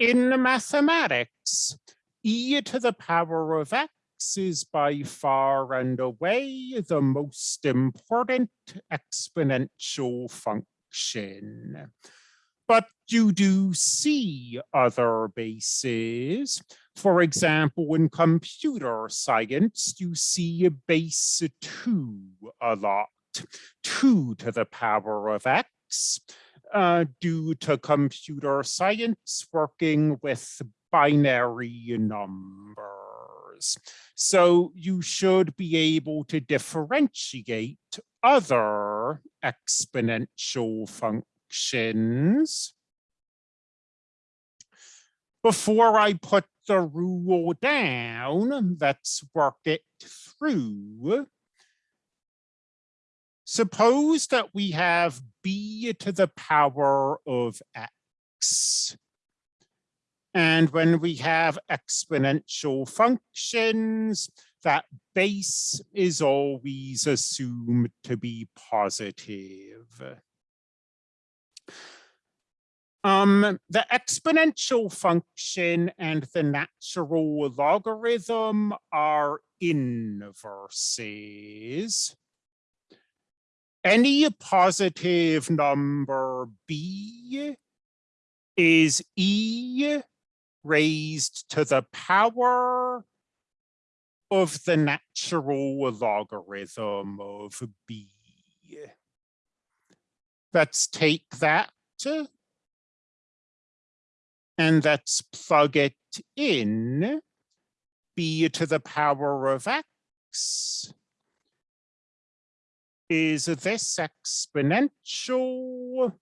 in mathematics, e to the power of x is by far and away the most important exponential function. But you do see other bases. For example, in computer science, you see a base 2 a lot, 2 to the power of x, uh, due to computer science working with binary numbers. So you should be able to differentiate other exponential functions. Before I put the rule down, let's work it through. Suppose that we have b to the power of x. And when we have exponential functions, that base is always assumed to be positive. Um, the exponential function and the natural logarithm are inverses. Any positive number b is e raised to the power of the natural logarithm of b. Let's take that and let's plug it in b to the power of x is this exponential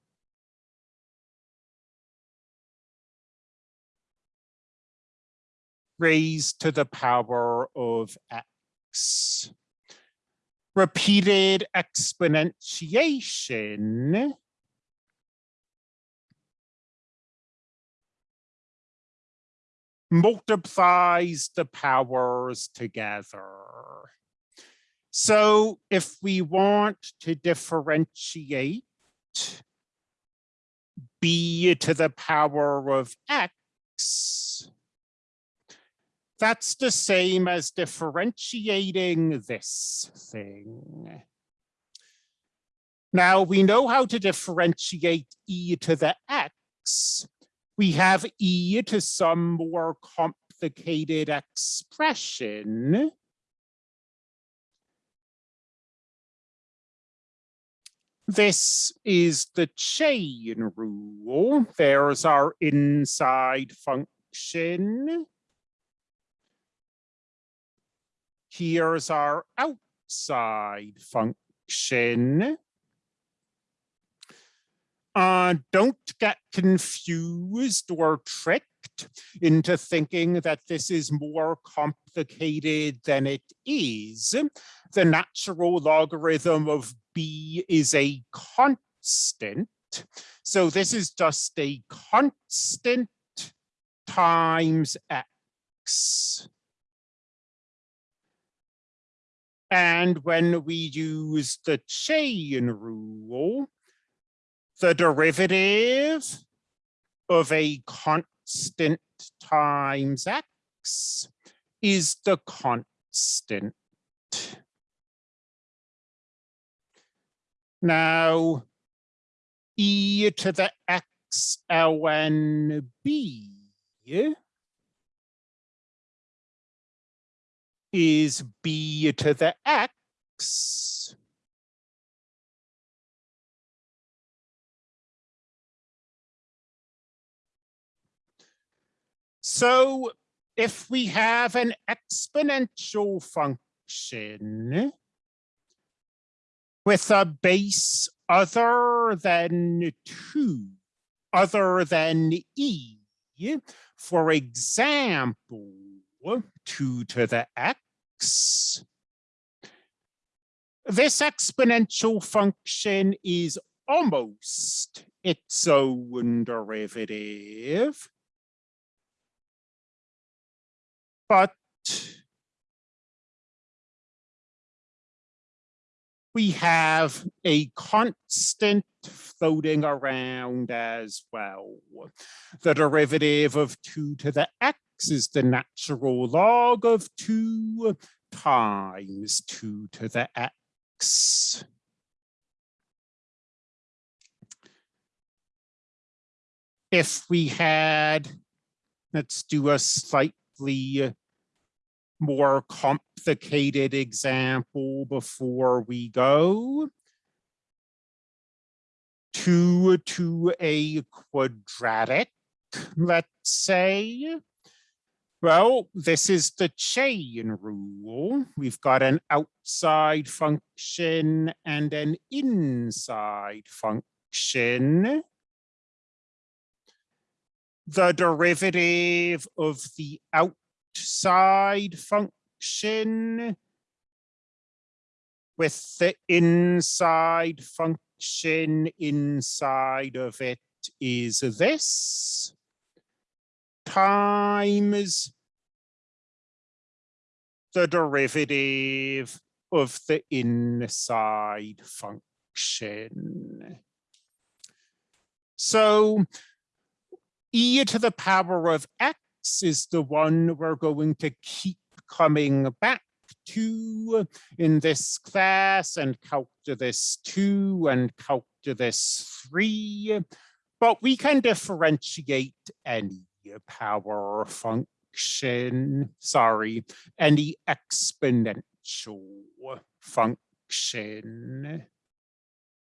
raised to the power of x. Repeated exponentiation multiplies the powers together. So if we want to differentiate b to the power of x, that's the same as differentiating this thing. Now we know how to differentiate e to the x. We have e to some more complicated expression. This is the chain rule. There's our inside function. Here's our outside function. Uh, don't get confused or tricked into thinking that this is more complicated than it is. The natural logarithm of b is a constant. So this is just a constant times x. And when we use the chain rule, the derivative of a constant times x is the constant. Now, e to the x ln b is b to the x So if we have an exponential function with a base other than two, other than e, for example, two to the x, this exponential function is almost its own derivative. But we have a constant floating around as well. The derivative of 2 to the x is the natural log of 2 times 2 to the x. If we had, let's do a slightly more complicated example before we go. Two to a quadratic, let's say. Well, this is the chain rule. We've got an outside function and an inside function. The derivative of the outside function with the inside function inside of it is this times the derivative of the inside function. So e to the power of x is the one we're going to keep coming back to in this class and calculus 2 and calculus 3, but we can differentiate any power function, sorry, any exponential function.